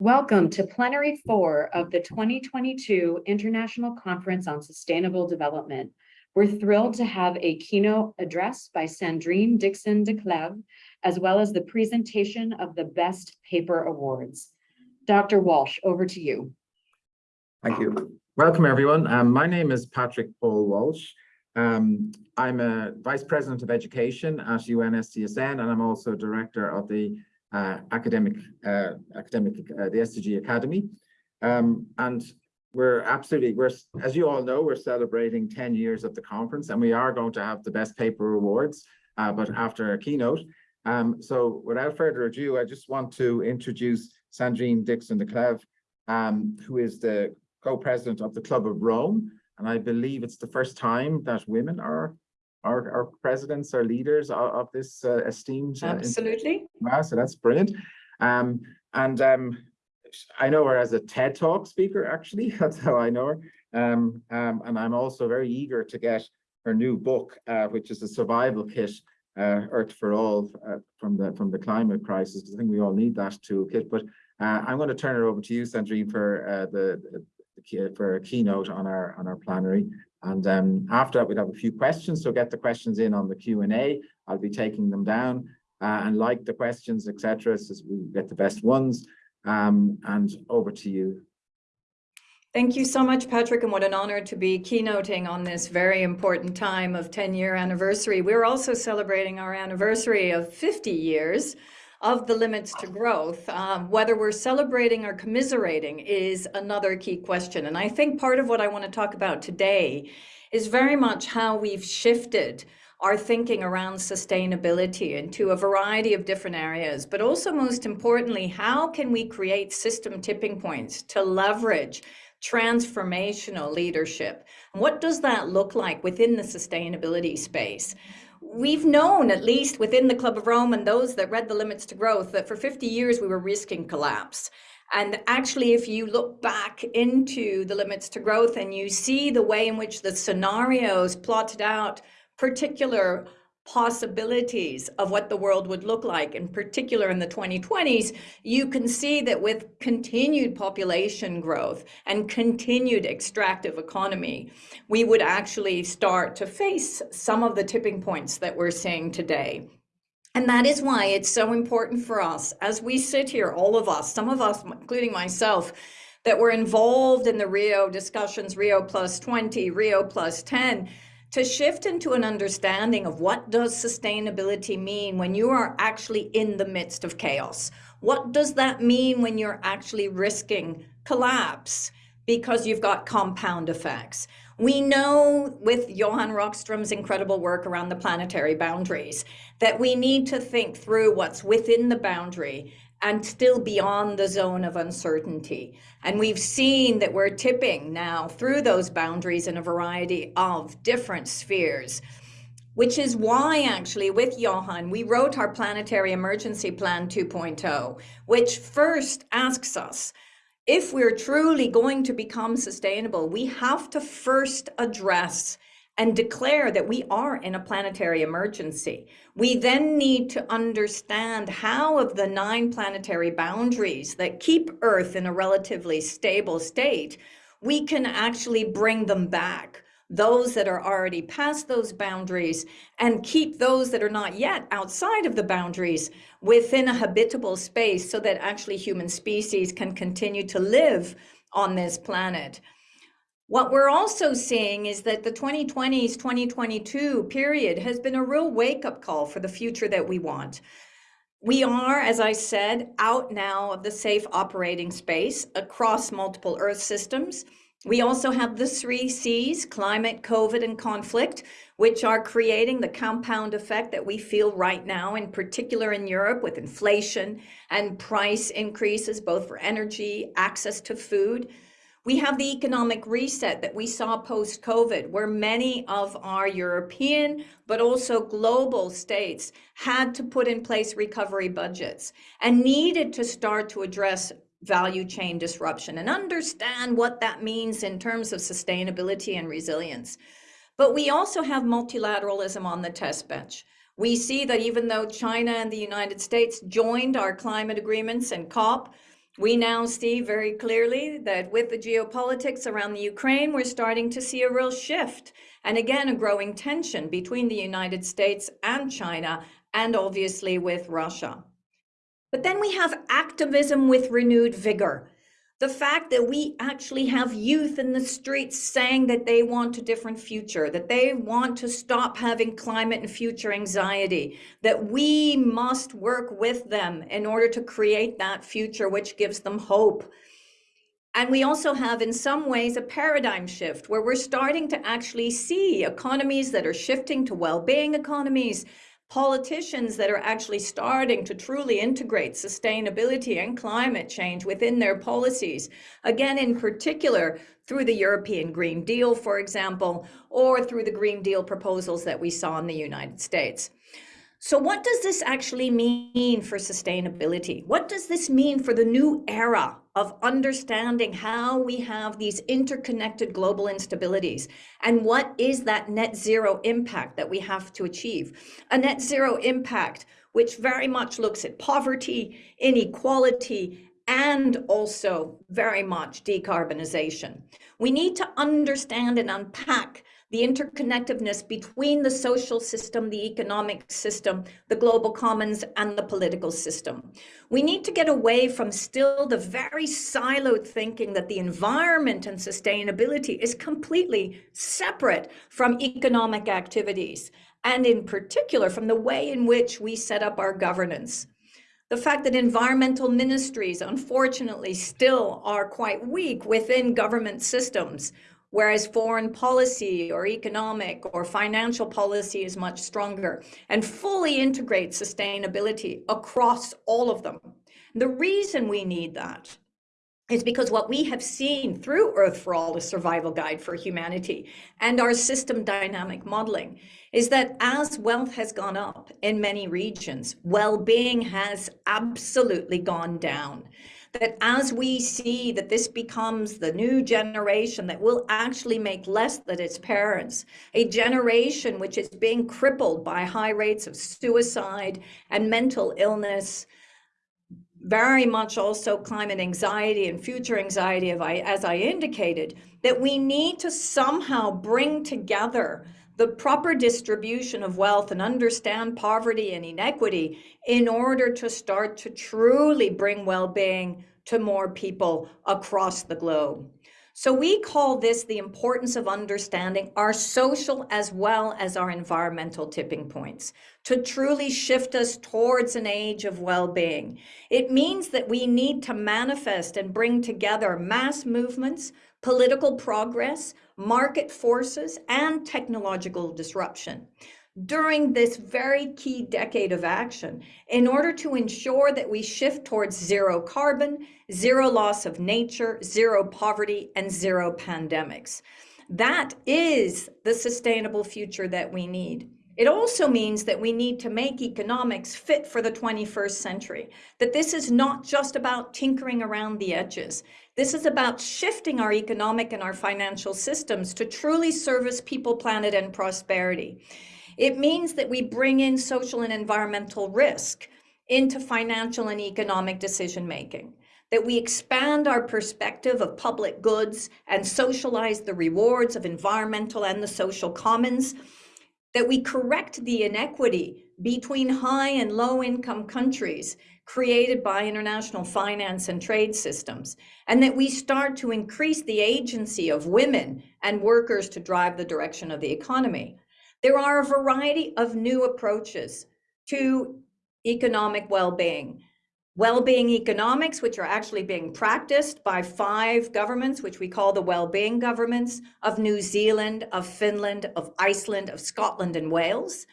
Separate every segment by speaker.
Speaker 1: Welcome to Plenary 4 of the 2022 International Conference on Sustainable Development. We're thrilled to have a keynote address by Sandrine Dixson-Declève, as well as the presentation of the Best Paper Awards. Dr. Walsh, over to you.
Speaker 2: Thank you. Welcome, everyone. Um, my name is Patrick Paul Walsh. Um, I'm a Vice President of Education at UNSDSN, and I'm also Director of the academic, uh, academic, uh, the SDG Academy. Um, and we're absolutely, we're, as you all know, we're celebrating 10 years of the conference and we are going to have the best paper awards, uh, but after a keynote. Um, so without further ado, I just want to introduce Sandrine Dixson-Declève, um, who is the co-president of the Club of Rome. And I believe it's the first time that women are our, our presidents, our leaders of, of this uh, esteemed.
Speaker 1: Uh, Absolutely.
Speaker 2: Wow, so that's brilliant. Um, and um, I know her as a TED Talk speaker, actually. That's how I know her. Um, um, and I'm also very eager to get her new book, uh, which is a survival kit, uh, Earth for All, uh, from the from the climate crisis. I think we all need that toolkit. But uh, I'm going to turn it over to you, Sandrine, for uh, the, the, for a keynote on our on our plenary. And um, after that, we'd have a few questions. So get the questions in on the Q&A. I'll be taking them down uh, and like the questions, etc. So we get the best ones. Um, and over to you.
Speaker 3: Thank you so much, Patrick, and what an honor to be keynoting on this very important time of 10 year anniversary. We're also celebrating our anniversary of 50 years of the limits to growth. Um, whether we're celebrating or commiserating is another key question. And I think part of what I want to talk about today is very much how we've shifted our thinking around sustainability into a variety of different areas, but also most importantly, how can we create system tipping points to leverage transformational leadership? What does that look like within the sustainability space? We've known, at least within the Club of Rome and those that read the limits to growth, that for 50 years we were risking collapse. And actually, if you look back into the limits to growth and you see the way in which the scenarios plotted out particular possibilities of what the world would look like, in particular in the 2020s, you can see that with continued population growth and continued extractive economy, we would actually start to face some of the tipping points that we're seeing today. And that is why it's so important for us as we sit here, all of us, some of us, including myself, that were involved in the Rio discussions, Rio plus 20, Rio plus 10, to shift into an understanding of what does sustainability mean when you are actually in the midst of chaos? What does that mean when you're actually risking collapse because you've got compound effects? We know with Johan Rockström's incredible work around the planetary boundaries that we need to think through what's within the boundary and still beyond the zone of uncertainty. And we've seen that we're tipping now through those boundaries in a variety of different spheres, which is why actually with Johan, we wrote our Planetary Emergency Plan 2.0, which first asks us, if we're truly going to become sustainable, we have to first address and declare that we are in a planetary emergency. We then need to understand how of the nine planetary boundaries that keep Earth in a relatively stable state, we can actually bring them back those that are already past those boundaries and keep those that are not yet outside of the boundaries within a habitable space so that actually human species can continue to live on this planet. What we're also seeing is that the 2020s, 2022 period has been a real wake up call for the future that we want. We are, as I said, out now of the safe operating space across multiple Earth systems. We also have the three C's, climate, COVID, and conflict, which are creating the compound effect that we feel right now, in particular in Europe with inflation and price increases, both for energy, access to food. We have the economic reset that we saw post-COVID, where many of our European, but also global states had to put in place recovery budgets and needed to start to address value chain disruption and understand what that means in terms of sustainability and resilience. But we also have multilateralism on the test bench. We see that even though China and the United States joined our climate agreements and COP, We now see very clearly that with the geopolitics around the Ukraine, we're starting to see a real shift and again, a growing tension between the United States and China, and obviously with Russia. But then we have activism with renewed vigor. The fact that we actually have youth in the streets saying that they want a different future, that they want to stop having climate and future anxiety, that we must work with them in order to create that future which gives them hope. And we also have, in some ways, a paradigm shift where we're starting to actually see economies that are shifting to well being economies, politicians that are actually starting to truly integrate sustainability and climate change within their policies. Again, in particular, through the European Green Deal, for example, or through the Green Deal proposals that we saw in the United States. So what does this actually mean for sustainability? What does this mean for the new era of understanding how we have these interconnected global instabilities? And what is that net zero impact that we have to achieve? A net zero impact which very much looks at poverty, inequality, and also very much decarbonization. We need to understand and unpack the interconnectedness between the social system, the economic system, the global commons, and the political system. We need to get away from still the very siloed thinking that the environment and sustainability is completely separate from economic activities, and in particular from the way in which we set up our governance. The fact that environmental ministries, unfortunately, still are quite weak within government systems, whereas foreign policy or economic or financial policy is much stronger and fully integrate sustainability across all of them. The reason we need that is because what we have seen through Earth for All, a survival guide for humanity, and our system dynamic modeling is that as wealth has gone up in many regions, well-being has absolutely gone down that as we see that this becomes the new generation that will actually make less than its parents, a generation which is being crippled by high rates of suicide and mental illness, very much also climate anxiety and future anxiety, as I indicated, that we need to somehow bring together the proper distribution of wealth and understand poverty and inequity in order to start to truly bring well-being to more people across the globe. So we call this the importance of understanding our social as well as our environmental tipping points to truly shift us towards an age of well-being. It means that we need to manifest and bring together mass movements, political progress, market forces, and technological disruption during this very key decade of action in order to ensure that we shift towards zero carbon, zero loss of nature, zero poverty, and zero pandemics. That is the sustainable future that we need. It also means that we need to make economics fit for the 21st century, that this is not just about tinkering around the edges. This is about shifting our economic and our financial systems to truly service people, planet, and prosperity. It means that we bring in social and environmental risk into financial and economic decision making, that we expand our perspective of public goods and socialize the rewards of environmental and the social commons, that we correct the inequity between high and low income countries created by international finance and trade systems, and that we start to increase the agency of women and workers to drive the direction of the economy. There are a variety of new approaches to economic well-being. Well-being economics, which are actually being practiced by five governments, which we call the well-being governments of New Zealand, of Finland, of Iceland, of Scotland and Wales,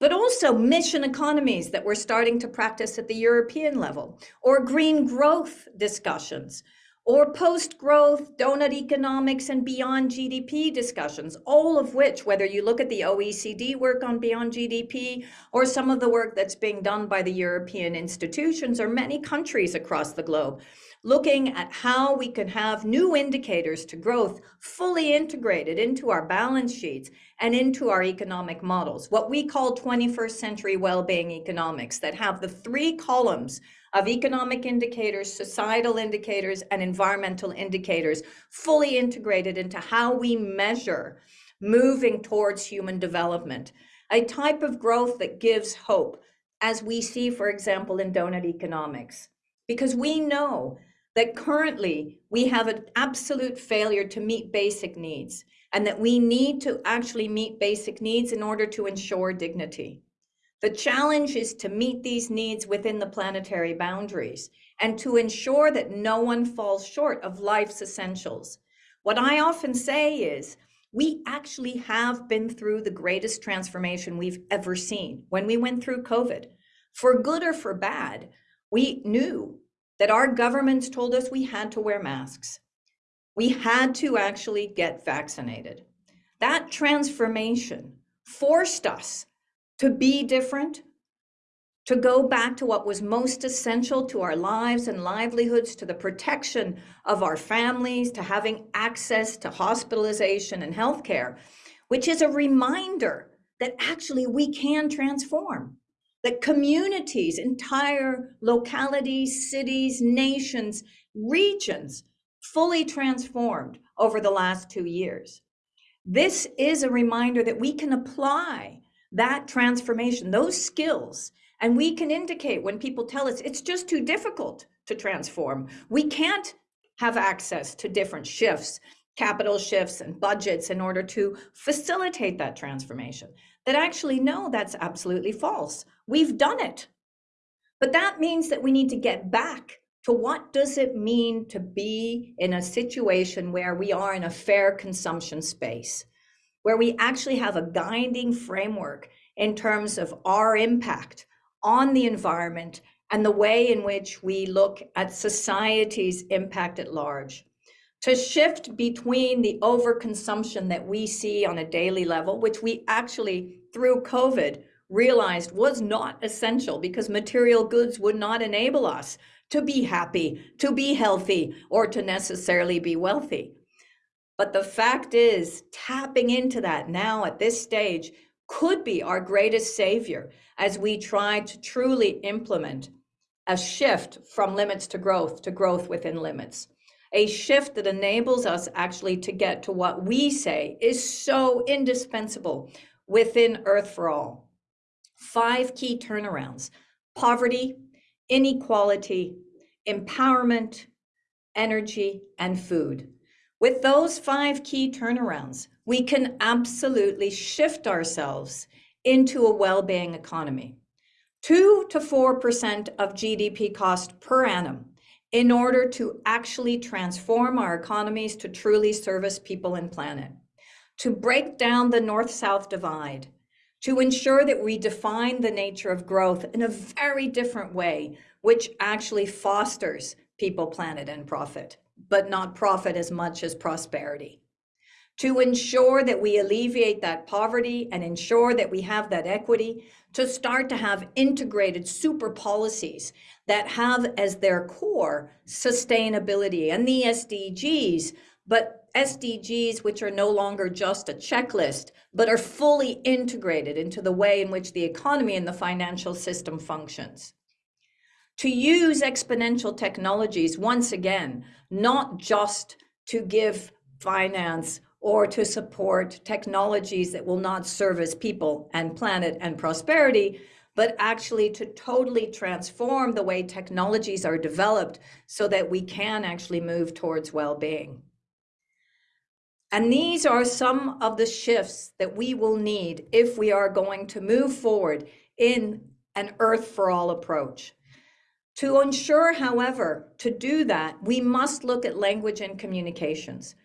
Speaker 3: but also mission economies that we're starting to practice at the European level, or green growth discussions, or post-growth, donut economics, and beyond GDP discussions, all of which, whether you look at the OECD work on beyond GDP, or some of the work that's being done by the European institutions or many countries across the globe, looking at how we can have new indicators to growth fully integrated into our balance sheets and into our economic models, what we call 21st century well-being economics that have the three columns of economic indicators, societal indicators, and environmental indicators fully integrated into how we measure moving towards human development. A type of growth that gives hope, as we see, for example, in donut economics. Because we know that currently we have an absolute failure to meet basic needs and that we need to actually meet basic needs in order to ensure dignity. The challenge is to meet these needs within the planetary boundaries and to ensure that no one falls short of life's essentials. What I often say is, we actually have been through the greatest transformation we've ever seen when we went through COVID. For good or for bad, we knew that our governments told us we had to wear masks. We had to actually get vaccinated. That transformation forced us to be different, to go back to what was most essential to our lives and livelihoods, to the protection of our families, to having access to hospitalization and healthcare, which is a reminder that actually we can transform that communities, entire localities, cities, nations, regions fully transformed over the last two years. This is a reminder that we can apply that transformation, those skills, and we can indicate when people tell us it's just too difficult to transform. We can't have access to different shifts, capital shifts and budgets in order to facilitate that transformation. That actually, no, that's absolutely false. We've done it. But that means that we need to get back to what does it mean to be in a situation where we are in a fair consumption space, where we actually have a guiding framework in terms of our impact on the environment and the way in which we look at society's impact at large. To shift between the overconsumption that we see on a daily level, which we actually, through COVID, realized was not essential because material goods would not enable us to be happy, to be healthy, or to necessarily be wealthy. But the fact is, tapping into that now at this stage could be our greatest savior as we try to truly implement a shift from limits to growth to growth within limits. A shift that enables us actually to get to what we say is so indispensable within Earth for All five key turnarounds poverty, inequality, empowerment, energy, and food. With those five key turnarounds, we can absolutely shift ourselves into a well-being economy. 2 to 4% of GDP cost per annum in order to actually transform our economies to truly service people and planet. To break down the north-south divide, to ensure that we define the nature of growth in a very different way, which actually fosters people, planet, and profit, but not profit as much as prosperity. To ensure that we alleviate that poverty and ensure that we have that equity, to start to have integrated super policies that have as their core sustainability and the SDGs, but SDGs which are no longer just a checklist, but are fully integrated into the way in which the economy and the financial system functions. To use exponential technologies, once again, not just to give finance or to support technologies that will not service people and planet and prosperity, but actually to totally transform the way technologies are developed so that we can actually move towards well-being. And these are some of the shifts that we will need if we are going to move forward in an Earth for All approach. To ensure, however, to do that, we must look at language and communications.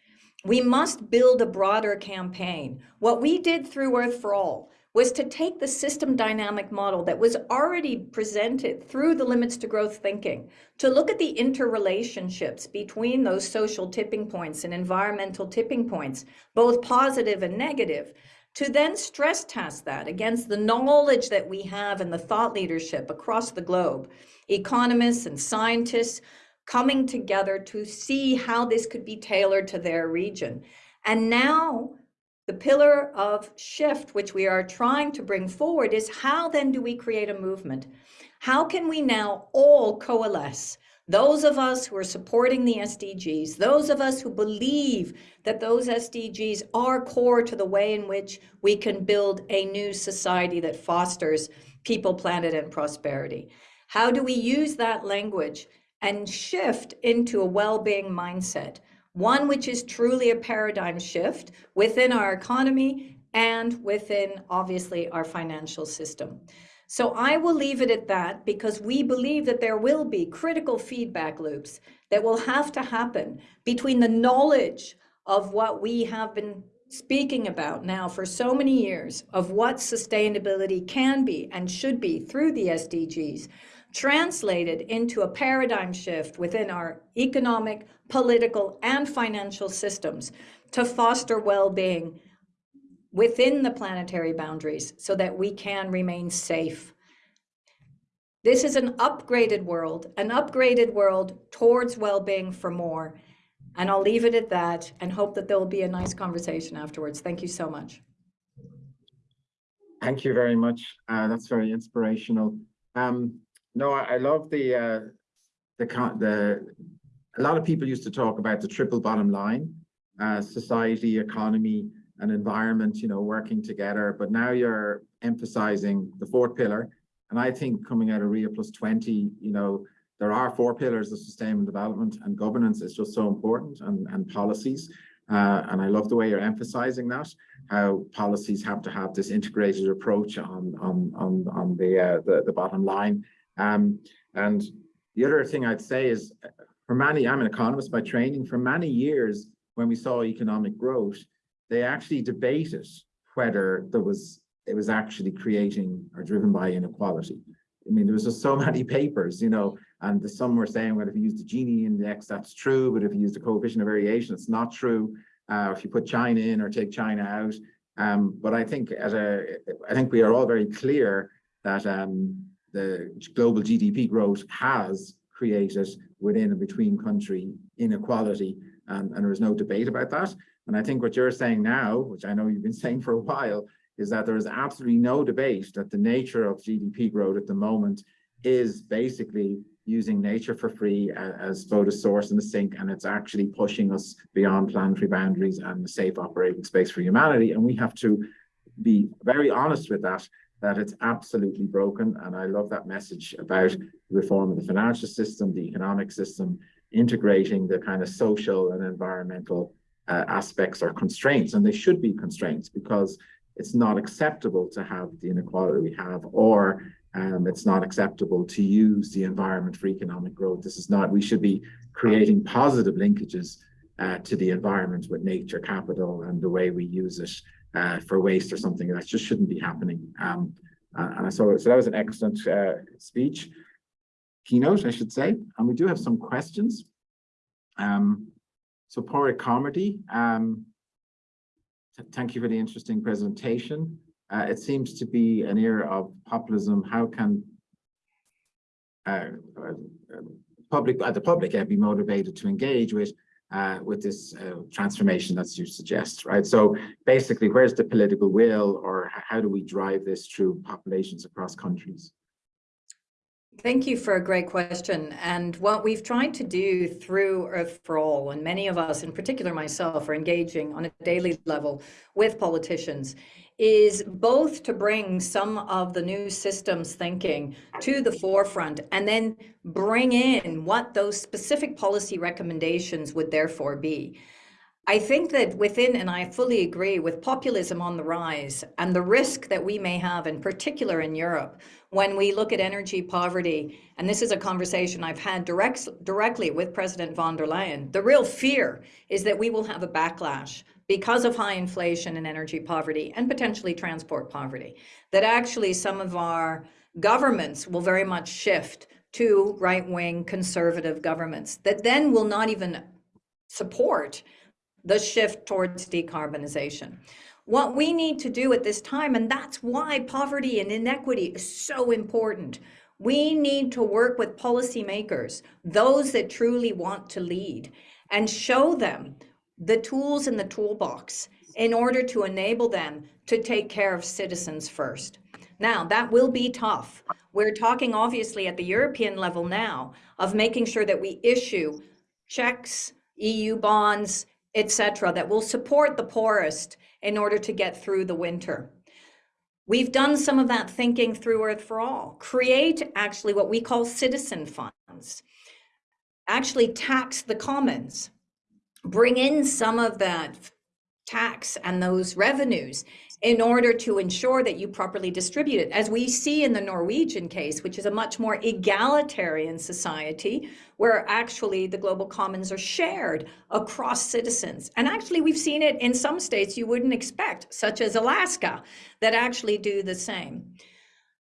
Speaker 3: We must build a broader campaign. What we did through Earth for All was to take the system dynamic model that was already presented through the limits to growth thinking, to look at the interrelationships between those social tipping points and environmental tipping points, both positive and negative, to then stress test that against the knowledge that we have and the thought leadership across the globe, economists and scientists coming together to see how this could be tailored to their region. And now The pillar of shift, which we are trying to bring forward, is how then do we create a movement? How can we now all coalesce? Those of us who are supporting the SDGs, those of us who believe that those SDGs are core to the way in which we can build a new society that fosters people, planet, and prosperity. How do we use that language and shift into a well-being mindset? One which is truly a paradigm shift within our economy and within, obviously, our financial system. So I will leave it at that because we believe that there will be critical feedback loops that will have to happen between the knowledge of what we have been speaking about now for so many years of what sustainability can be and should be through the SDGs, translated into a paradigm shift within our economic, political, and financial systems to foster well-being within the planetary boundaries so that we can remain safe. This is an upgraded world, an upgraded world towards well-being for more. And I'll leave it at that and hope that there will be a nice conversation afterwards. Thank you so much.
Speaker 2: Thank you very much. Uh, that's very inspirational. Um, no, I, I love the, uh, the, the, a lot of people used to talk about the triple bottom line, uh, society, economy, and environment, you know, working together. But now you're emphasizing the fourth pillar. And I think coming out of Rio plus 20, you know, there are four pillars of sustainable development and governance is just so important and, and policies. Uh, and I love the way you're emphasizing that, how policies have to have this integrated approach on, on, on, on the, uh, the, the, bottom line. Um, and the other thing I'd say is, for many, I'm an economist by training, for many years, when we saw economic growth, they actually debated whether there was it was actually creating or driven by inequality. I mean, there was just so many papers, you know, and the, some were saying, well, if you use the Gini index, that's true, but if you use the coefficient of variation, it's not true. Uh, if you put China in or take China out. Um, but I think at a, I think we are all very clear that um, the global GDP growth has created within and between country inequality, and there is no debate about that. And I think what you're saying now, which I know you've been saying for a while, is that there is absolutely no debate that the nature of GDP growth at the moment is basically using nature for free as both a source and a sink, and it's actually pushing us beyond planetary boundaries and the safe operating space for humanity. And we have to be very honest with that, that it's absolutely broken. And I love that message about reform of the financial system, the economic system, integrating the kind of social and environmental uh, aspects or constraints, and they should be constraints because it's not acceptable to have the inequality we have, or um, it's not acceptable to use the environment for economic growth. This is not, we should be creating positive linkages uh, to the environment with nature capital and the way we use it uh, for waste or something that just shouldn't be happening. Um, uh, and so, so that was an excellent uh, speech, keynote, I should say. And we do have some questions. Um, so Pádraig Carmody, um, thank you for the interesting presentation. Uh, it seems to be an era of populism. How can uh, uh, public, uh, the public uh, be motivated to engage with uh, with this transformation that you suggest, right? So basically, where's the political will, or how do we drive this through populations across countries?
Speaker 3: Thank you for a great question. And what we've tried to do through Earth for All, and many of us, in particular myself, are engaging on a daily level with politicians, is both to bring some of the new systems thinking to the forefront and then bring in what those specific policy recommendations would therefore be. I think that within, and I fully agree with populism on the rise and the risk that we may have, in particular in Europe, when we look at energy poverty, and this is a conversation I've had direct, directly with President von der Leyen, the real fear is that we will have a backlash because of high inflation and energy poverty and potentially transport poverty, that actually some of our governments will very much shift to right-wing conservative governments that then will not even support the shift towards decarbonization. What we need to do at this time, and that's why poverty and inequity is so important, we need to work with policymakers, those that truly want to lead, and show them the tools in the toolbox in order to enable them to take care of citizens first. Now, that will be tough. We're talking obviously at the European level now of making sure that we issue checks, EU bonds, etc., that will support the poorest in order to get through the winter. We've done some of that thinking through Earth for All. Create actually what we call citizen funds. Actually tax the commons. Bring in some of that tax and those revenues in order to ensure that you properly distribute it. As we see in the Norwegian case, which is a much more egalitarian society, where actually the global commons are shared across citizens. And actually, we've seen it in some states you wouldn't expect, such as Alaska, that actually do the same.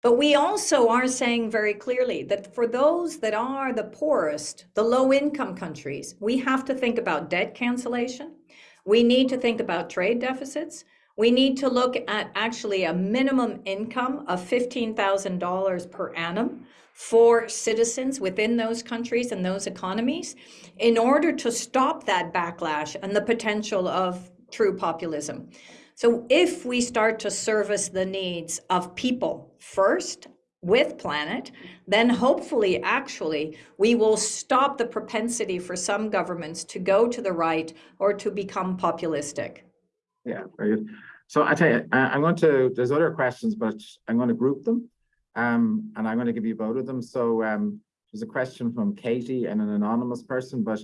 Speaker 3: But we also are saying very clearly that for those that are the poorest, the low income countries, we have to think about debt cancellation. We need to think about trade deficits. We need to look at actually a minimum income of $15,000 per annum for citizens within those countries and those economies in order to stop that backlash and the potential of true populism. So if we start to service the needs of people first with planet, then hopefully actually we will stop the propensity for some governments to go to the right or to become populistic.
Speaker 2: Yeah, very good. So I tell you, I, am going to, there's other questions, but I'm going to group them. Um, and I'm going to give you both of them. So um, there's a question from Katie and an anonymous person, but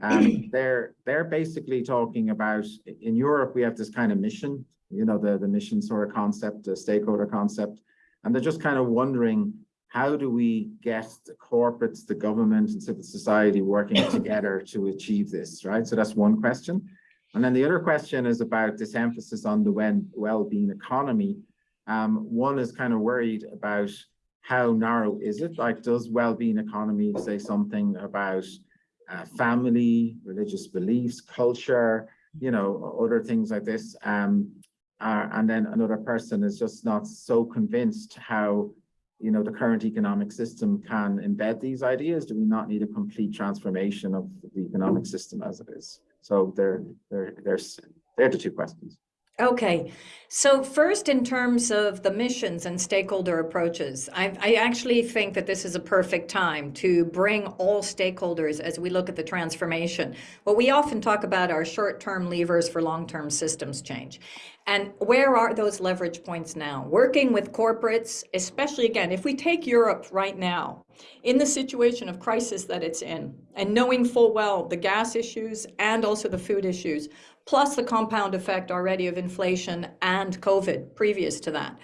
Speaker 2: um, they're they're basically talking about in Europe we have this kind of mission, you know, the the mission sort of concept, the stakeholder concept, and they're just kind of wondering how do we get the corporates, the government, and civil society working together to achieve this, right? So that's one question. And then the other question is about this emphasis on the well-being economy. Um, one is kind of worried about how narrow is it? Like, does well-being economy say something about uh, family, religious beliefs, culture, you know, other things like this? Um, uh, and then another person is just not so convinced how, you know, the current economic system can embed these ideas. Do we not need a complete transformation of the economic system as it is? So there there they're, they're, they're the two questions.
Speaker 3: Okay, so first in terms of the missions and stakeholder approaches, I, I, actually think that this is a perfect time to bring all stakeholders as we look at the transformation. What we often talk about are short-term levers for long-term systems change. And where are those leverage points now? Working with corporates, especially again, if we take Europe right now, in the situation of crisis that it's in, and knowing full well the gas issues and also the food issues, plus the compound effect already of inflation and COVID previous to that,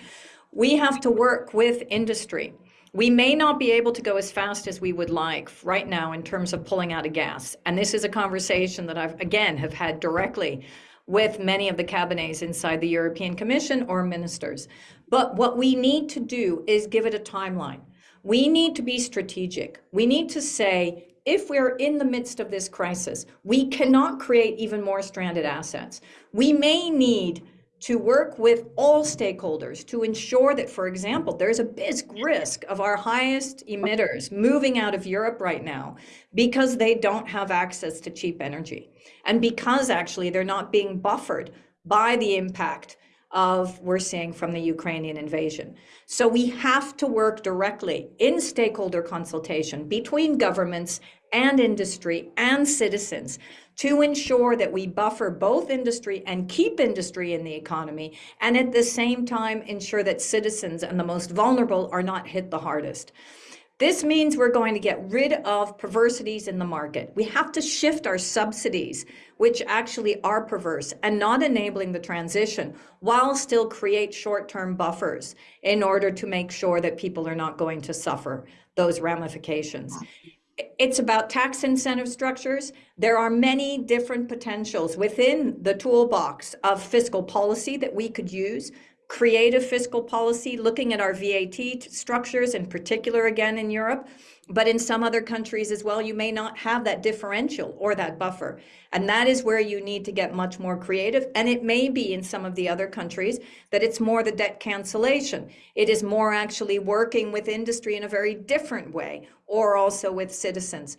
Speaker 3: we have to work with industry. We may not be able to go as fast as we would like right now in terms of pulling out of gas. And this is a conversation that I've, again, have had directly with many of the cabinets inside the European Commission or ministers. But what we need to do is give it a timeline. We need to be strategic. We need to say, if we're in the midst of this crisis, we cannot create even more stranded assets. We may need to work with all stakeholders to ensure that, for example, there's a big risk of our highest emitters moving out of Europe right now because they don't have access to cheap energy and because actually they're not being buffered by the impact of we're seeing from the Ukrainian invasion. So we have to work directly in stakeholder consultation between governments and industry and citizens to ensure that we buffer both industry and keep industry in the economy, and at the same time ensure that citizens and the most vulnerable are not hit the hardest. This means we're going to get rid of perversities in the market. We have to shift our subsidies, which actually are perverse and not enabling the transition, while still create short-term buffers in order to make sure that people are not going to suffer those ramifications it's about tax incentive structures. There are many different potentials within the toolbox of fiscal policy that we could use. Creative fiscal policy, looking at our VAT structures in particular again in Europe, but in some other countries as well, you may not have that differential or that buffer. And that is where you need to get much more creative. And it may be in some of the other countries that it's more the debt cancellation. It is more actually working with industry in a very different way or also with citizens.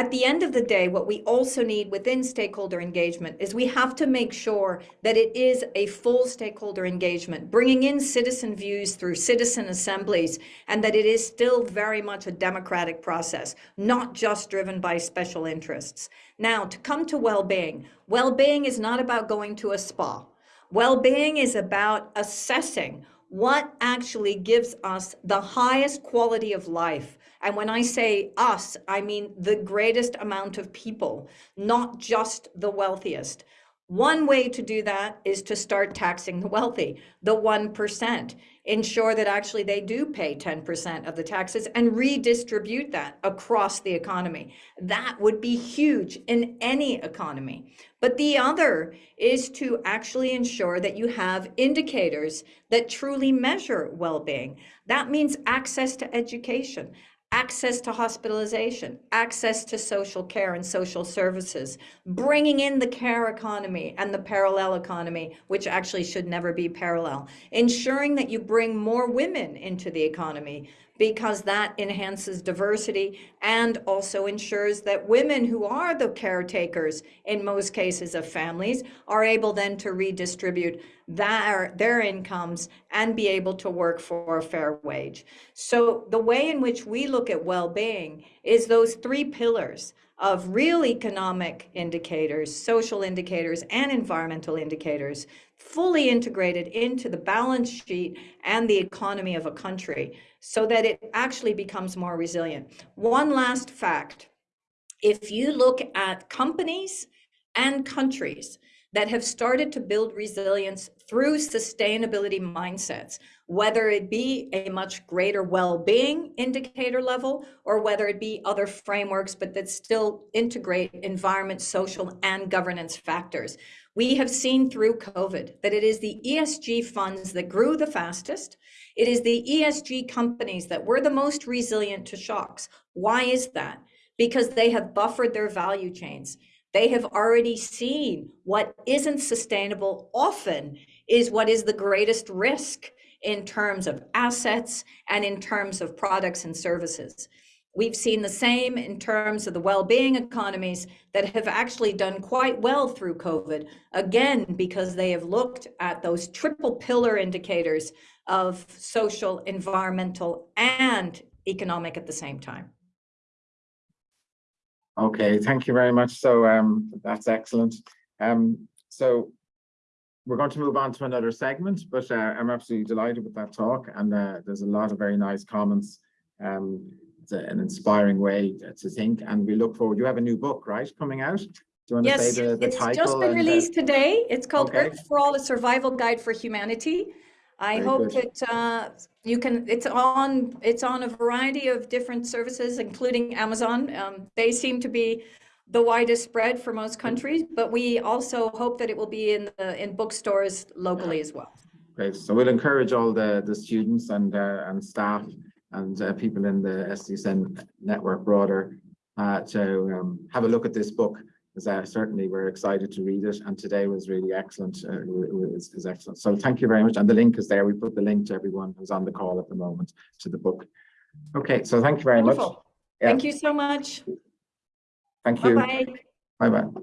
Speaker 3: At the end of the day, what we also need within stakeholder engagement is we have to make sure that it is a full stakeholder engagement, bringing in citizen views through citizen assemblies, and that it is still very much a democratic process, not just driven by special interests. Now, to come to well-being, well-being is not about going to a spa. Well-being is about assessing what actually gives us the highest quality of life. And when I say us, I mean the greatest amount of people, not just the wealthiest. One way to do that is to start taxing the wealthy, the 1%. Ensure that actually they do pay 10% of the taxes and redistribute that across the economy. That would be huge in any economy. But the other is to actually ensure that you have indicators that truly measure well-being. That means access to education, access to hospitalization, access to social care and social services, bringing in the care economy and the parallel economy, which actually should never be parallel, ensuring that you bring more women into the economy because that enhances diversity and also ensures that women who are the caretakers in most cases of families are able then to redistribute their, their incomes and be able to work for a fair wage. So the way in which we look at well-being is those three pillars of real economic indicators, social indicators, and environmental indicators fully integrated into the balance sheet and the economy of a country so that it actually becomes more resilient. One last fact, if you look at companies and countries that have started to build resilience through sustainability mindsets, whether it be a much greater well-being indicator level or whether it be other frameworks, but that still integrate environment, social, and governance factors. We have seen through COVID that it is the ESG funds that grew the fastest. It is the ESG companies that were the most resilient to shocks. Why is that? Because they have buffered their value chains. They have already seen what isn't sustainable often is what is the greatest risk in terms of assets and in terms of products and services. We've seen the same in terms of the well-being economies that have actually done quite well through COVID, again, because they have looked at those triple pillar indicators of social, environmental, and economic at the same time.
Speaker 2: Okay, thank you very much. So um, that's excellent. Um, so we're going to move on to another segment, but uh, I'm absolutely delighted with that talk. And uh, there's a lot of very nice comments. Um, it's a, an inspiring way to think. And we look forward. You have a new book, right, coming out? Do you want
Speaker 3: yes,
Speaker 2: to say the, the
Speaker 3: it's just been released today. It's called
Speaker 2: Okay.
Speaker 3: Earth for All: A Survival Guide for Humanity. I
Speaker 2: Very
Speaker 3: hope
Speaker 2: good.
Speaker 3: that uh, you can. It's on. It's on a variety of different services, including Amazon. Um, they seem to be the widest spread for most countries, but we also hope that it will be in the in bookstores locally as well.
Speaker 2: Great. So we'll encourage all the, the students and, uh, and staff and uh, people in the SDSN network broader uh, to um, have a look at this book. Because uh, certainly we're excited to read it, and today was really excellent. Uh, it was, is excellent. So thank you very much. And the link is there. We put the link to everyone who's on the call at the moment to the book. Okay, so thank you very much. Yeah.
Speaker 3: Thank you so much.
Speaker 2: Thank you.
Speaker 3: Bye bye.
Speaker 2: Bye-bye.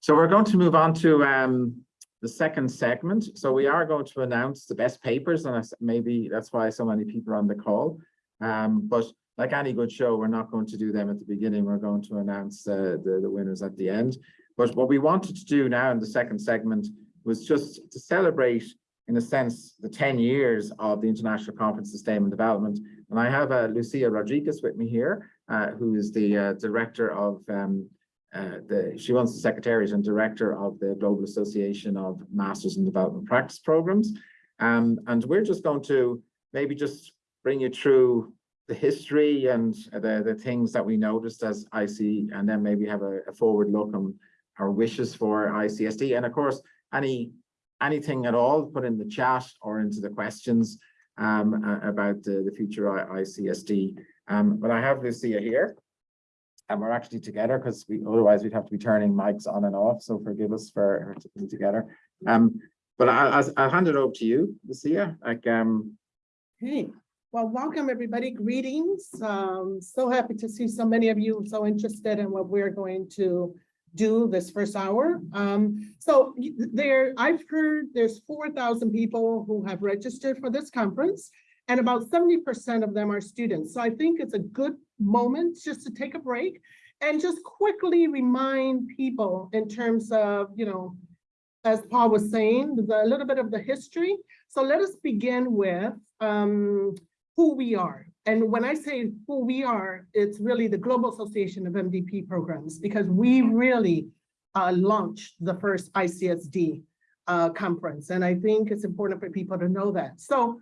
Speaker 2: So we're going to move on to um, the second segment. So we are going to announce the best papers, and maybe that's why so many people are on the call. Um, but like any good show, we're not going to do them at the beginning. We're going to announce uh, the, the winners at the end. But what we wanted to do now in the second segment was just to celebrate, in a sense, the 10 years of the International Conference on Sustainable Development. And I have uh, Lucia Rodriguez with me here, uh, who is the uh, director of um, uh, the, she runs the secretariat and director of the Global Association of Masters in Development Practice Programs. Um, and we're just going to maybe just bring you through the history and the, the things that we noticed as IC, and then maybe have a, a forward look on our wishes for ICSD. And of course, any anything at all, put in the chat or into the questions um, about the, the future ICSD. Um, but I have Lucia here and we're actually together because we otherwise we'd have to be turning mics on and off. So forgive us for her to be together. Um, but I, I'll, I'll hand it over to you, Lucia. Like, um,
Speaker 4: Hey, Well, welcome, everybody. Greetings. Um, so happy to see so many of you so interested in what we're going to do this first hour. Um, so there, I've heard there's four thousand people who have registered for this conference. And about seventy percent of them are students. So I think it's a good moment just to take a break and just quickly remind people in terms of, you know, as Paul was saying, the- a little bit of the history. So let us begin with um, who we are. And when I say who we are, it's really the Global Association of MDP Programs, because we really uh, launched the first ICSD uh, conference. And I think it's important for people to know that. So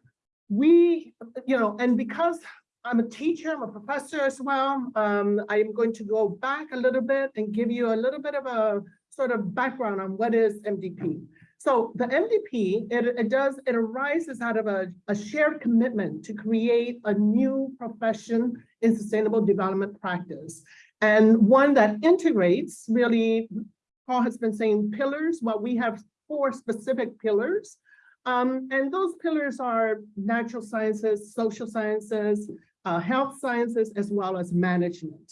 Speaker 4: we, you know, and because I'm a teacher, I'm a professor as well, um, I am going to go back a little bit and give you a little bit of a sort of background on what is MDP. So the MDP, it, it does, it arises out of a, a shared commitment to create a new profession in sustainable development practice. And one that integrates really, Paul has been saying pillars, well, we have four specific pillars. Um, and those pillars are natural sciences, social sciences, uh, health sciences, as well as management.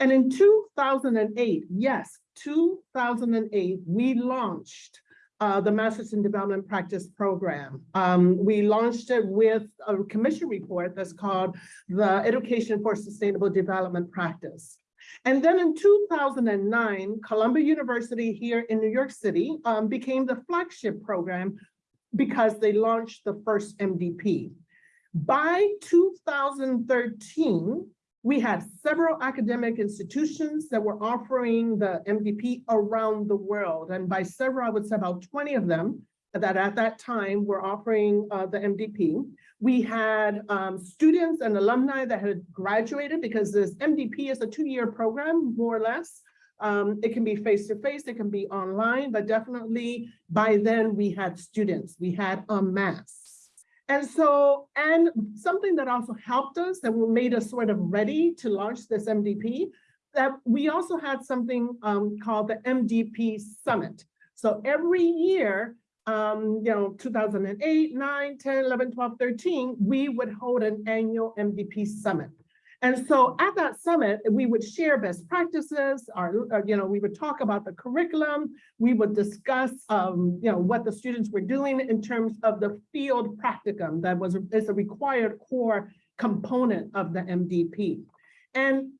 Speaker 4: And in two thousand and eight, yes, two thousand and eight, we launched uh, the Masters in Development Practice Program. Um, we launched it with a commission report that's called the Education for Sustainable Development Practice. And then in two thousand and nine, Columbia University here in New York City um, became the flagship program because they launched the first MDP. By two thousand thirteen, we had several academic institutions that were offering the MDP around the world. And by several, I would say about 20 of them that at that time were offering uh, the MDP. We had um, students and alumni that had graduated because this MDP is a two-year program, more or less. Um, it can be face-to-face, it can be online, but definitely by then we had students, we had a mass. And so, and something that also helped us that made us sort of ready to launch this MDP, that we also had something um, called the MDP Summit. So every year, um, you know, 2008, 9, 10, 11, 12, 13, we would hold an annual MDP Summit. And so at that summit, we would share best practices, our, uh, you know, we would talk about the curriculum, we would discuss, um, you know, what the students were doing in terms of the field practicum that was, is a required core component of the MDP. And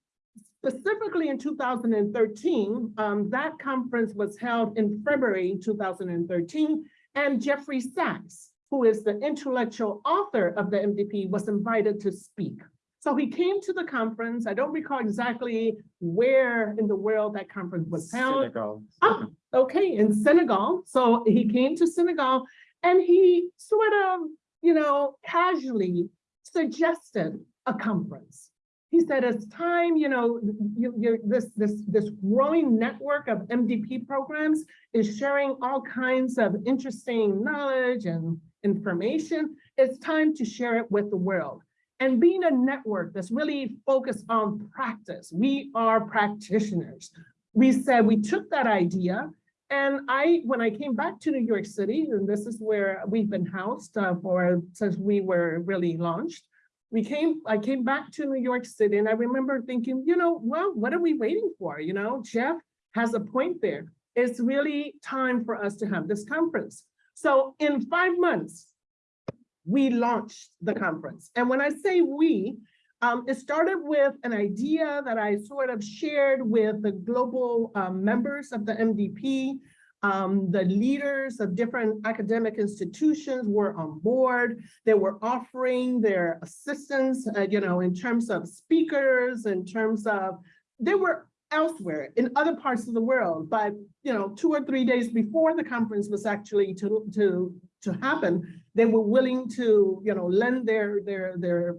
Speaker 4: specifically in 2013, um, that conference was held in February 2013, and Jeffrey Sachs, who is the intellectual author of the MDP, was invited to speak. So he came to the conference. I don't recall exactly where in the world that conference was held.
Speaker 2: Senegal.
Speaker 4: Ah, okay, in Senegal. So he came to Senegal and he sort of, you know, casually suggested a conference. He said, it's time, you know, you, you, this, this, this growing network of MDP programs is sharing all kinds of interesting knowledge and information. It's time to share it with the world. And being a network that's really focused on practice, we are practitioners. We said, we took that idea and I, when I came back to New York City, and this is where we've been housed uh, for, since we were really launched. We came, I came back to New York City and I remember thinking, you know, well, what are we waiting for? You know, Jeff has a point there. It's really time for us to have this conference. So in five months, we launched the conference. And when I say we, um, it started with an idea that I sort of shared with the global um, members of the MDP. Um, the leaders of different academic institutions were on board. They were offering their assistance, uh, you know, in terms of speakers, in terms of, they were elsewhere in other parts of the world, but, you know, two or three days before the conference was actually to, to, to happen, they were willing to, you know, lend their, their, their,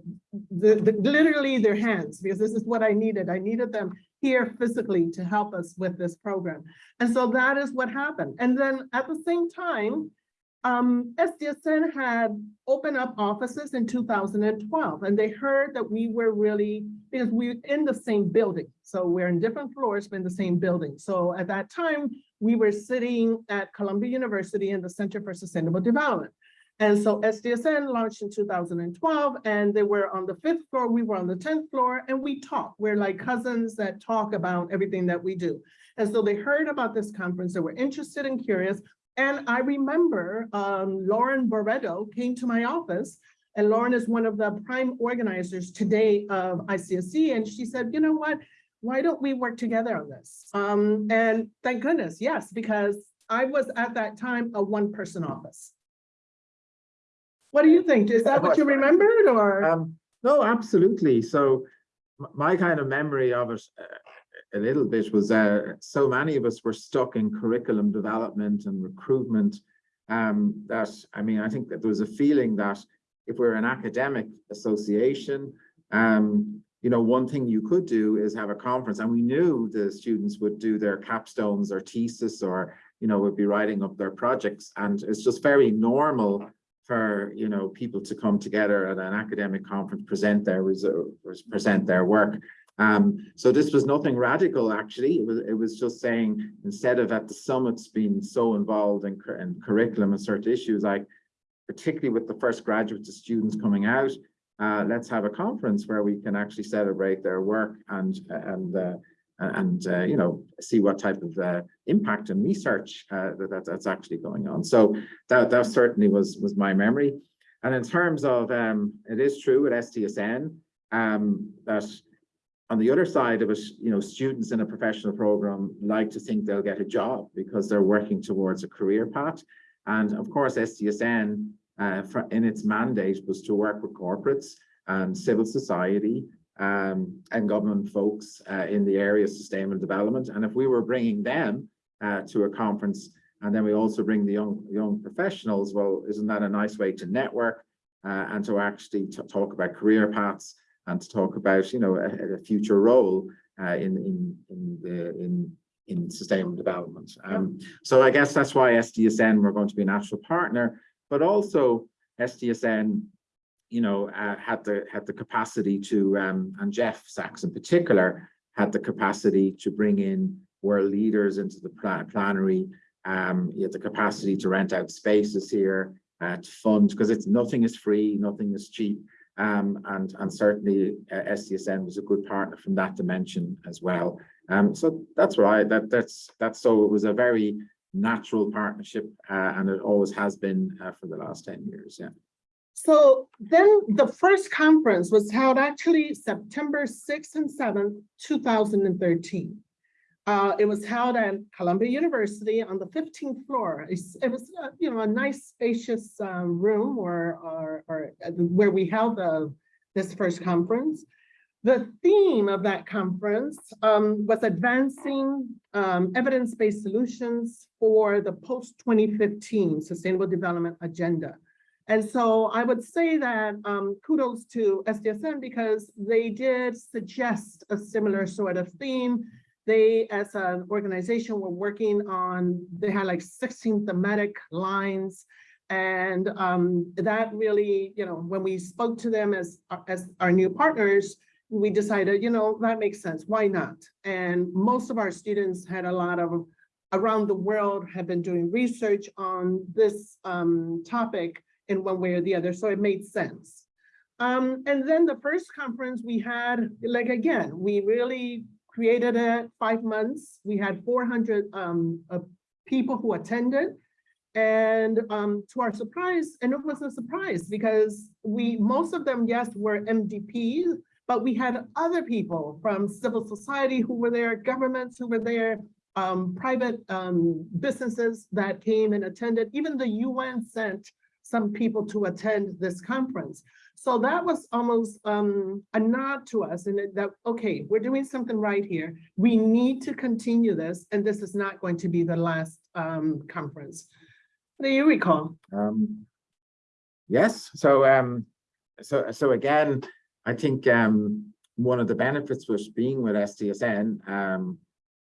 Speaker 4: the, the, literally their hands, because this is what I needed. I needed them here physically to help us with this program. And so that is what happened. And then at the same time, um, SDSN had opened up offices in 2012, and they heard that we were really, because we're in the same building. So we're in different floors, but in the same building. So at that time, we were sitting at Columbia University in the Center for Sustainable Development. And so SDSN launched in two thousand and twelve, and they were on the fifth floor, we were on the tenth floor, and we talk. We're like cousins that talk about everything that we do. And so they heard about this conference, they were interested and curious. And I remember um, Lauren Barreto came to my office, and Lauren is one of the prime organizers today of ICSD, and she said, you know what? Why don't we work together on this? Um, and thank goodness, yes, because I was at that time a one-person office. What do you think? Is that what you remembered or?
Speaker 2: Um, no, absolutely. So my kind of memory of it uh, a little bit was uh, so many of us were stuck in curriculum development and recruitment. Um, that, I mean, I think that there was a feeling that if we're an academic association, um, you know, one thing you could do is have a conference and we knew the students would do their capstones or thesis or, you know, would be writing up their projects. And it's just very normal for, you know, people to come together at an academic conference, present their present their work. Um, so this was nothing radical, actually. It was, it was just saying, instead of at the summits being so involved in, in curriculum and certain issues, like particularly with the first graduates of students coming out, uh, let's have a conference where we can actually celebrate their work and, and, uh, and, uh, you know, see what type of, uh, impact and research, uh, that, that- that's actually going on. So that, that certainly was, was my memory. And in terms of, um, it is true at SDSN, um, that on the other side of it, you know, students in a professional program like to think they'll get a job because they're working towards a career path. And of course, SDSN, uh, fr- in its mandate was to work with corporates and civil society um, and government folks uh, in the area of sustainable development. And if we were bringing them uh, to a conference and then we also bring the young young professionals, well, isn't that a nice way to network uh, and to actually talk about career paths and to talk about, you know, a, a future role uh, in in in the in in sustainable development. Um, so I guess that's why SDSN we're going to be a natural partner, but also SDSN, you know, uh, had the had the capacity to um, and Jeff Sachs in particular had the capacity to bring in world leaders into the pla- plenary. Um, he had the capacity to rent out spaces here, uh, to fund because it's nothing is free, nothing is cheap. Um, and, and certainly uh, SDSN was a good partner from that dimension as well. Um, so that's right, that, that's, that's, so it was a very natural partnership, uh, and it always has been, uh, for the last ten years, yeah.
Speaker 4: So then the first conference was held actually September sixth and seventh, two thousand and thirteen. Uh, it was held at Columbia University on the fifteenth floor. It's- It was, uh, you know, a nice spacious um, room or, or, or uh, where we held the, this first conference. The theme of that conference um, was advancing um, evidence-based solutions for the post-twenty fifteen Sustainable Development Agenda. And so I would say that um, kudos to SDSN because they did suggest a similar sort of theme. They, as an organization, were working on, they had like sixteen thematic lines. And um, that really, you know, when we spoke to them as, as our new partners, we decided, you know, that makes sense. Why not? And most of our students had a lot of, around the world have been doing research on this um, topic in one way or the other, so it made sense. Um, and then the first conference we had, like, again, we really created it five months. We had four hundred um, uh, people who attended. And um, to our surprise, and it was a surprise because we, most of them, yes, were MDPs, but we had other people from civil society who were there, governments who were there, um, private um, businesses that came and attended. Even the UN sent some people to attend this conference. So that was almost um, a nod to us and that, okay, we're doing something right here. We need to continue this, and this is not going to be the last um, conference. What do you recall?
Speaker 2: Um, yes, so, um, so, so again, I think, um, one of the benefits was being with SDSN, um,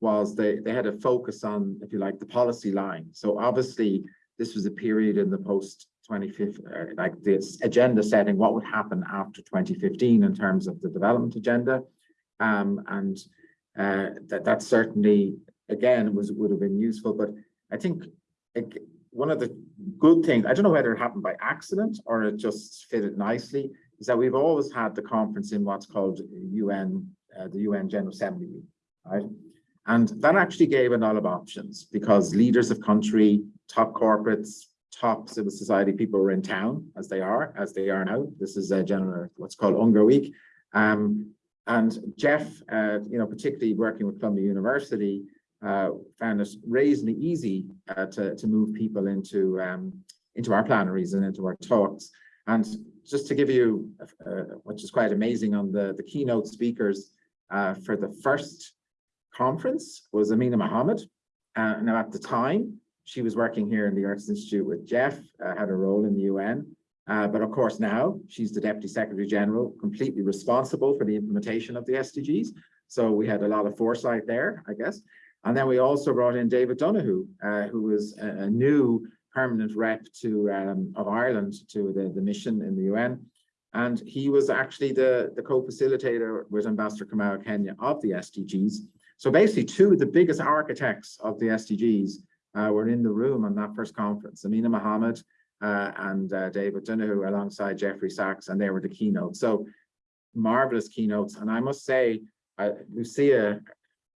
Speaker 2: was they, they had a focus on, if you like, the policy line. So obviously, this was a period in the post twenty fifth, uh, like this agenda setting, what would happen after twenty fifteen in terms of the development agenda. Um, and, uh, that, that certainly, again, was, would have been useful, but I think one of the good things, I don't know whether it happened by accident or it just fitted nicely, is that we've always had the conference in what's called UN, uh, the UN General Assembly, right? And that actually gave a lot of options because leaders of country, top corporates, top civil society people were in town as they are, as they are now. This is a general, what's called UNGA Week. Um, and Jeff, uh, you know, particularly working with Columbia University, uh, found it reasonably easy uh, to, to move people into, um, into our plenaries and into our talks. And just to give you, uh, which is quite amazing on the, the keynote speakers uh, for the first conference was Amina Mohammed. Uh, now at the time, she was working here in the Earth Institute with Jeff, uh, had a role in the UN. Uh, but of course now she's the Deputy Secretary General, completely responsible for the implementation of the SDGs. So we had a lot of foresight there, I guess. And then we also brought in David Donoghue, uh, who was a, a new permanent rep to um, of Ireland to the, the mission in the UN. And he was actually the, the co-facilitator with Ambassador Kamau Kenya of the SDGs. So basically two of the biggest architects of the SDGs were in the room on that first conference, Amina Mohammed uh, and uh, David Donoghue alongside Jeffrey Sachs, and they were the keynotes. So marvelous keynotes. And I must say, uh, Lucia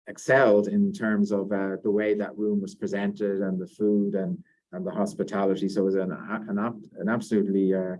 Speaker 2: excelled in terms of uh, the way that room was presented and the food and, and the hospitality. So it was an, an, an absolutely uh,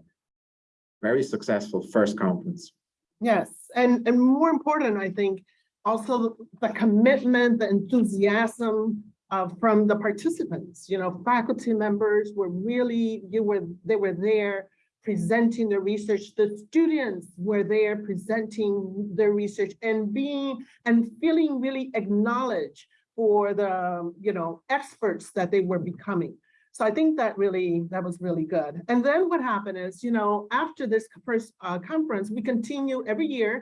Speaker 2: very successful first conference.
Speaker 4: Yes, and, and more important, I think, also the commitment, the enthusiasm uh, from the participants, you know, faculty members were really, you were, they were there presenting the research. The students were there presenting their research and being and feeling really acknowledged for the, you know, experts that they were becoming. So I think that really, that was really good. And then what happened is, you know, after this first uh, conference, we continue every year.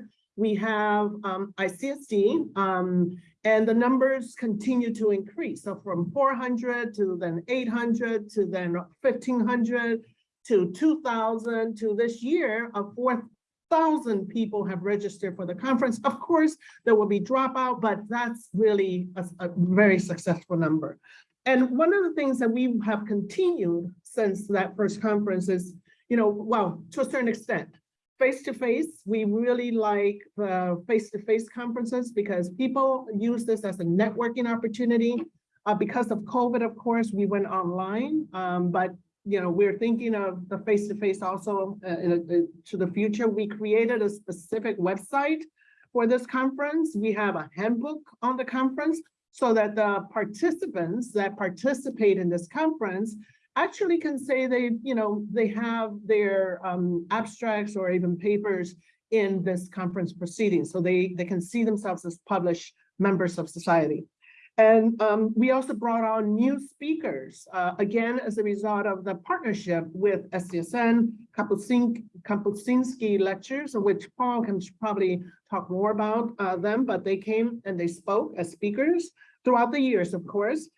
Speaker 4: We have um, ICSD, um, and the numbers continue to increase. So from 400 to then 800 to then 1500 to 2000 to this year of 4,000 people have registered for the conference. Of course, there will be dropout, but that's really a, a very successful number. And one of the things that we have continued since that first conference is, you know, well, to a certain extent, face-to-face, we really like the face-to-face conferences because people use this as a networking opportunity. Uh, because of COVID, of course, we went online, um, but you know, we're thinking of the face-to-face also uh, in a, to the future. We created a specific website for this conference. We have a handbook on the conference so that the participants that participate in this conference actually can say they, you know, they have their um, abstracts or even papers in this conference proceeding. So they, they can see themselves as published members of society. And um, we also brought on new speakers, uh, again, as a result of the partnership with SDSN, Kapuscinski lectures, which Paul can probably talk more about uh, them, but they came and they spoke as speakers throughout the years, of course.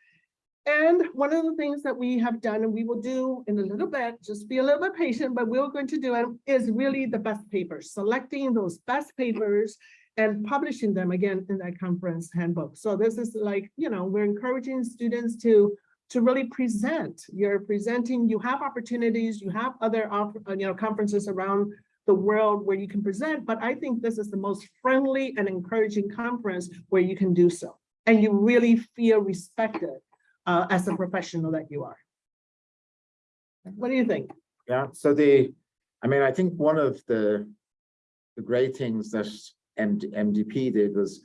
Speaker 4: And one of the things that we have done, and we will do in a little bit, just be a little bit patient, but we're going to do it, is really the best papers, selecting those best papers and publishing them again in that conference handbook. So this is like, you know, we're encouraging students to to really present. You're presenting, you have opportunities, you have other uh, you know conferences around the world where you can present, but I think this is the most friendly and encouraging conference where you can do so. And you really feel respected uh, as a professional that you are. What do you think?
Speaker 2: Yeah, so the, I mean, I think one of the, the great things that MD, MDP did was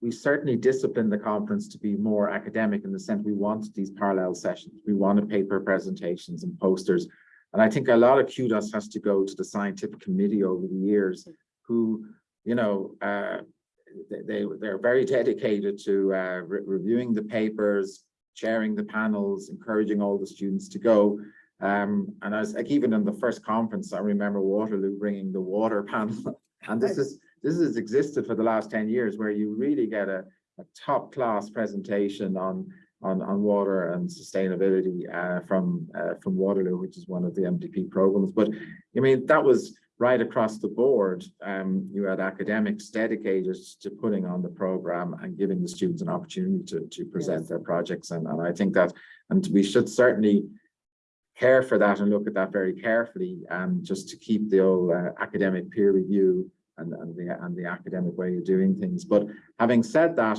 Speaker 2: we certainly disciplined the conference to be more academic in the sense we wanted these parallel sessions. We wanted paper presentations and posters. And I think a lot of kudos has to go to the scientific committee over the years who, you know, uh, they, they're very dedicated to uh, re reviewing the papers, chairing the panels, encouraging all the students to go. Um, and I was like, even in the first conference, I remember Waterloo bringing the water panel. and this is this has existed for the last 10 years where you really get a, a top class presentation on on, on water and sustainability uh, from uh, from Waterloo, which is one of the MDP programs. But I mean, that was right across the board. Um, you had academics dedicated to putting on the program and giving the students an opportunity to, to present yes. their projects. And, and I think that, and we should certainly care for that and look at that very carefully, um, just to keep the old uh, academic peer review and, and the, and the academic way of doing things. But having said that,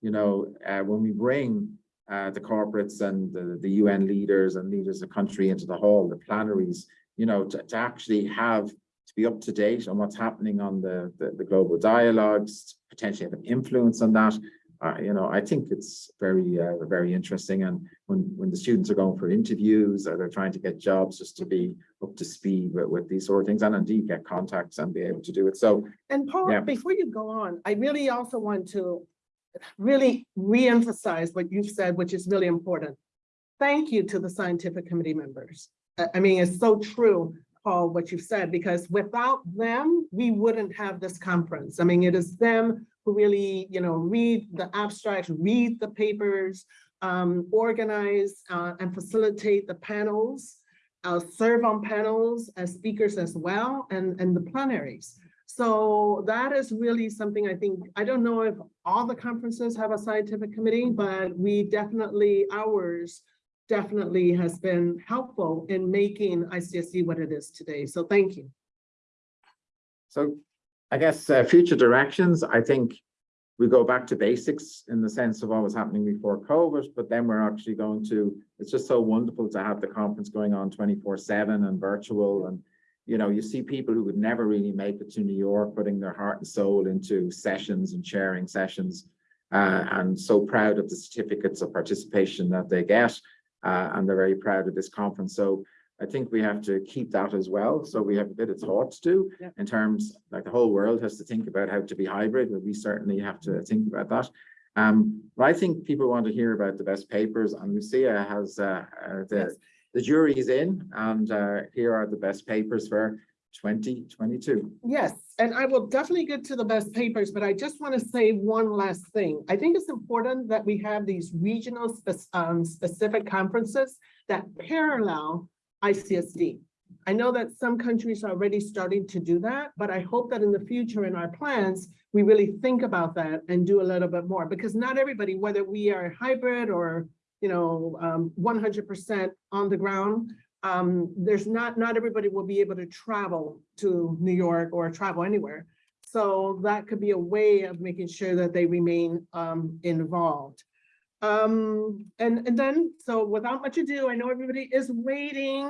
Speaker 2: you know, uh, when we bring uh, the corporates and the, the UN leaders and leaders of country into the hall, the plenaries, you know, to, to actually have, be up to date on what's happening on the, the, the global dialogues, potentially have an influence on that. Uh, you know, I think it's very, uh, very interesting. And when, when the students are going for interviews or they're trying to get jobs just to be up to speed with, with these sort of things and indeed get contacts and be able to do it. So
Speaker 4: And Paul,
Speaker 2: Yeah.
Speaker 4: before you go on, I really also want to really re-emphasize what you've said, which is really important. Thank you to the scientific committee members. I, I mean, it's so true, Paul, what you've said, because without them, we wouldn't have this conference. I mean, it is them who really, you know, read the abstracts, read the papers, um, organize, uh, and facilitate the panels, uh, serve on panels as speakers as well, and, and the plenaries. So that is really something I think, I don't know if all the conferences have a scientific committee, but we definitely, ours definitely has been helpful in making ICSD what it is today. So thank you.
Speaker 2: So I guess uh, future directions, I think we go back to basics in the sense of what was happening before COVID, but then we're actually going to, it's just so wonderful to have the conference going on twenty-four seven and virtual and you know, you see people who would never really make it to New York, putting their heart and soul into sessions and sharing sessions. Uh, and so proud of the certificates of participation that they get. Uh, and they're very proud of this conference. So I think we have to keep that as well. So we have a bit of thought to do
Speaker 4: Yeah.
Speaker 2: in terms, like the whole world has to think about how to be hybrid, but we certainly have to think about that. Um, but I think people want to hear about the best papers and Lucia has, uh, uh, the,
Speaker 4: Yes.
Speaker 2: the jury is in and, uh, here are the best papers for twenty twenty-two.
Speaker 4: Yes, and I will definitely get to the best papers, but I just want to say one last thing. I think it's important that we have these regional spec- um, specific conferences that parallel ICSD. I know that some countries are already starting to do that, but I hope that in the future in our plans, we really think about that and do a little bit more, because not everybody, whether we are hybrid or, you know, um, one hundred percent on the ground, um, there's not, not everybody will be able to travel to New York or travel anywhere. So that could be a way of making sure that they remain, um, involved. Um, and, and then, so without much ado, I know everybody is waiting.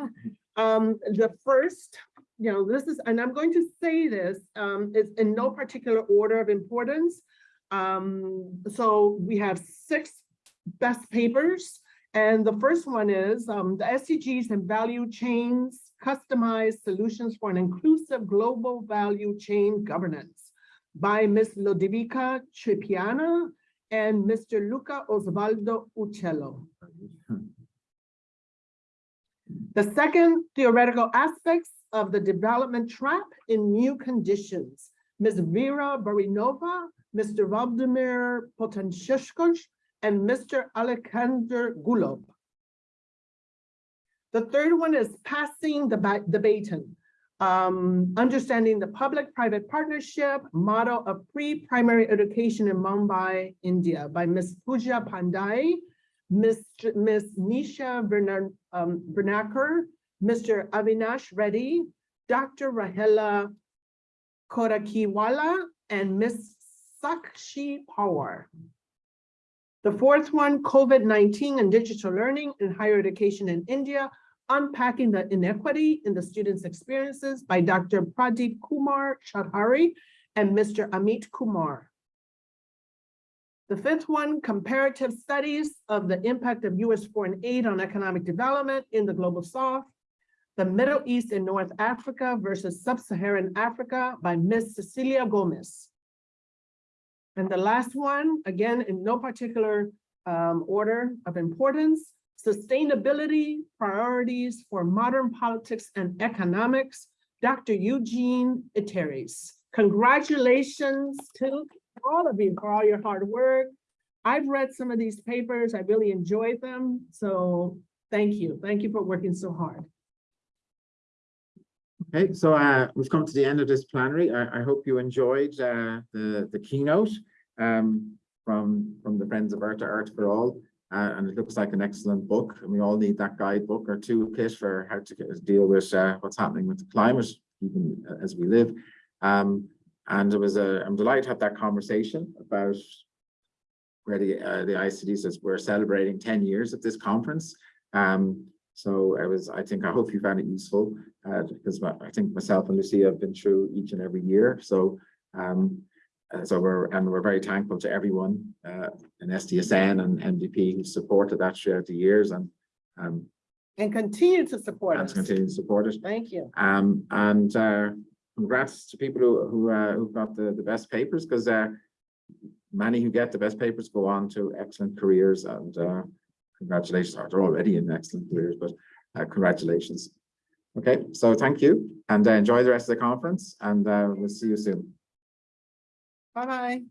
Speaker 4: Um, the first, you know, this is, and I'm going to say this, um, it's in no particular order of importance. Um, so we have six best papers. And the first one is um, the SDGs and value chains, customized solutions for an inclusive global value chain governance by Ms. Lodovica Tripiana and Mr. Luca Osvaldo Uccello. The second, theoretical aspects of the development trap in new conditions. Ms. Vera Barinova, Mr. Vladimir Potenshishkosh, and Mr. Alexander Gulov. The third one is passing the ba- the baton. Um, understanding the public-private partnership model of pre-primary education in Mumbai, India by Ms. Pooja Pandai, Ms. Ms. Nisha Bernar, um, Bernacker, Mr. Avinash Reddy, Dr. Rahela Korakiwala, and Ms. Sakshi Pawar. The fourth one, COVID-19 and digital learning in higher education in India, unpacking the inequity in the students' experiences by Dr. Pradeep Kumar Chaudhary and Mr. Amit Kumar. The fifth one, comparative studies of the impact of US foreign aid on economic development in the global south, the Middle East and North Africa versus Sub-Saharan Africa by Ms. Cecilia Gomez. And the last one, again, in no particular um, order of importance, sustainability priorities for modern politics and economics, Dr. Eugene Iteris. Congratulations to all of you for all your hard work. I've read some of these papers. I really enjoyed them. So thank you. Thank you for working so hard.
Speaker 2: Okay, so uh, we've come to the end of this plenary. I, I hope you enjoyed uh, the, the keynote um, from, from the Friends of Earth to Earth for All. Uh, and it looks like an excellent book, and we all need that guidebook or toolkit for how to deal with uh, what's happening with the climate, even as we live. Um, and it was a, I'm delighted to have that conversation about where the, uh, the ICD says we're celebrating ten years of this conference. Um, so I was, I think, I hope you found it useful, uh, because I think myself and Lucia have been through each and every year, so, um, uh, so we're, and we're very thankful to everyone, uh, in SDSN and MDP who supported that throughout the years and, um,
Speaker 4: And continue to support
Speaker 2: and
Speaker 4: us.
Speaker 2: continue to support it.
Speaker 4: Thank you.
Speaker 2: Um, and, uh, congrats to people who, who, uh, who got the, the best papers, because, uh, many who get the best papers go on to excellent careers and, uh, congratulations, they're already in excellent careers, but, uh, congratulations. Okay, so thank you and uh, enjoy the rest of the conference and, uh, we'll see you soon.
Speaker 4: Bye-bye.